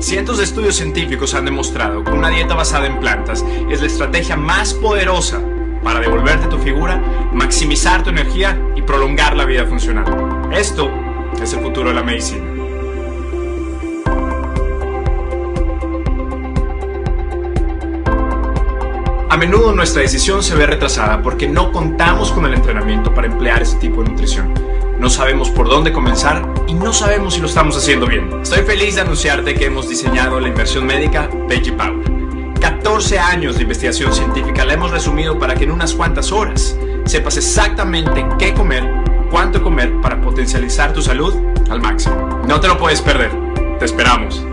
Cientos de estudios científicos han demostrado que una dieta basada en plantas es la estrategia más poderosa para devolverte tu figura, maximizar tu energía y prolongar la vida funcional. Esto es el futuro de la medicina. A menudo nuestra decisión se ve retrasada porque no contamos con el entrenamiento para emplear ese tipo de nutrición. No sabemos por dónde comenzar y no sabemos si lo estamos haciendo bien. Estoy feliz de anunciarte que hemos diseñado la inversión médica Veggie Power. 14 años de investigación científica la hemos resumido para que en unas cuantas horas sepas exactamente qué comer, cuánto comer para potencializar tu salud al máximo. No te lo puedes perder. Te esperamos.